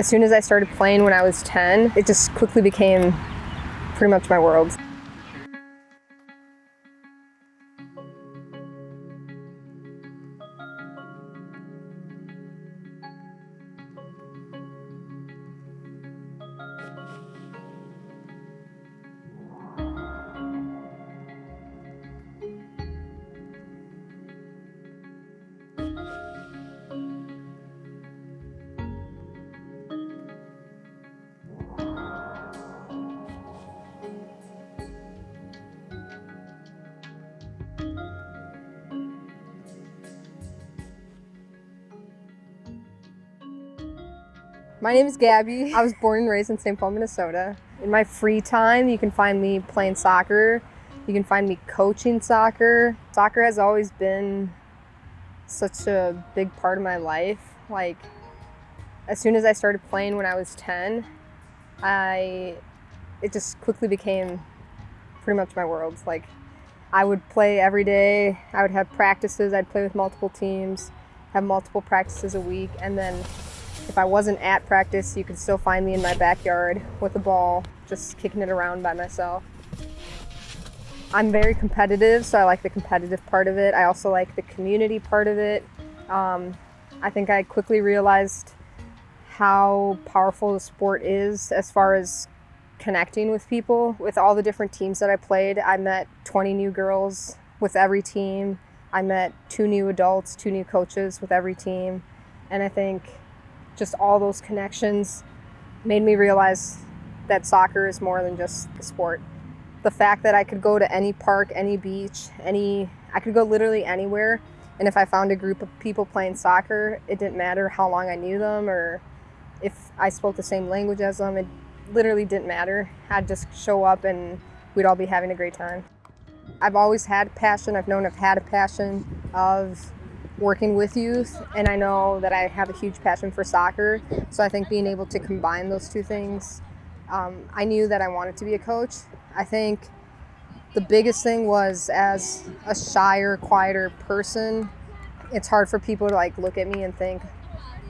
As soon as I started playing when I was 10, it just quickly became pretty much my world. My name is Gabby. I was born and raised in St. Paul, Minnesota. In my free time, you can find me playing soccer. You can find me coaching soccer. Soccer has always been such a big part of my life. Like, as soon as I started playing when I was 10, I, it just quickly became pretty much my world. Like, I would play every day. I would have practices. I'd play with multiple teams, have multiple practices a week, and then if I wasn't at practice, you could still find me in my backyard with a ball, just kicking it around by myself. I'm very competitive, so I like the competitive part of it. I also like the community part of it. Um, I think I quickly realized how powerful the sport is as far as connecting with people. With all the different teams that I played, I met 20 new girls with every team. I met two new adults, two new coaches with every team. And I think just all those connections made me realize that soccer is more than just a sport. The fact that I could go to any park, any beach, any I could go literally anywhere and if I found a group of people playing soccer, it didn't matter how long I knew them or if I spoke the same language as them. It literally didn't matter. I'd just show up and we'd all be having a great time. I've always had passion. I've known I've had a passion of working with youth and I know that I have a huge passion for soccer. So I think being able to combine those two things, um, I knew that I wanted to be a coach. I think the biggest thing was as a shyer, quieter person, it's hard for people to like look at me and think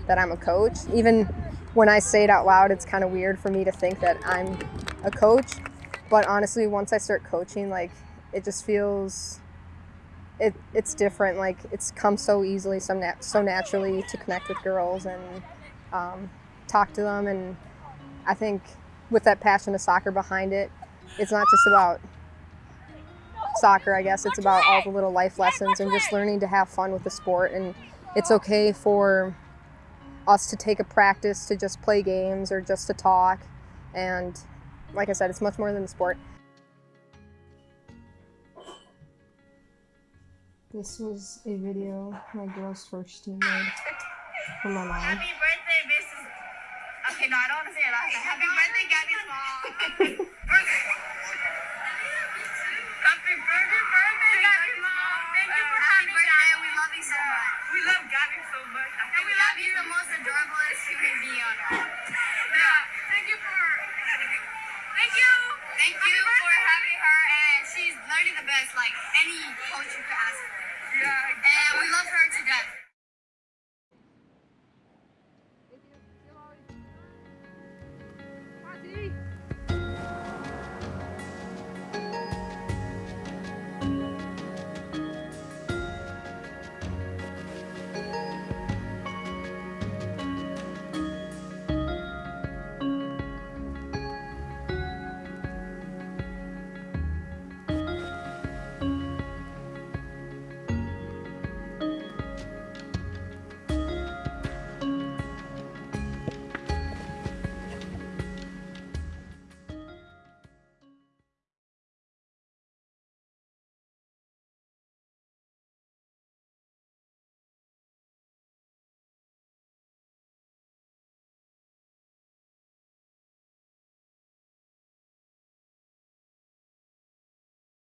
that I'm a coach. Even when I say it out loud, it's kind of weird for me to think that I'm a coach. But honestly, once I start coaching, like it just feels it, it's different. Like it's come so easily, so, nat- so naturally to connect with girls and um, talk to them. And I think with that passion of soccer behind it, it's not just about soccer, I guess. It's about all the little life lessons and just learning to have fun with the sport. And it's okay for us to take a practice to just play games or just to talk. And like I said, it's much more than a sport. This was a video my girl's first team made for my mom. Happy birthday, Mrs. Okay, no, I don't want to say it. Happy birthday, Gabby's mom.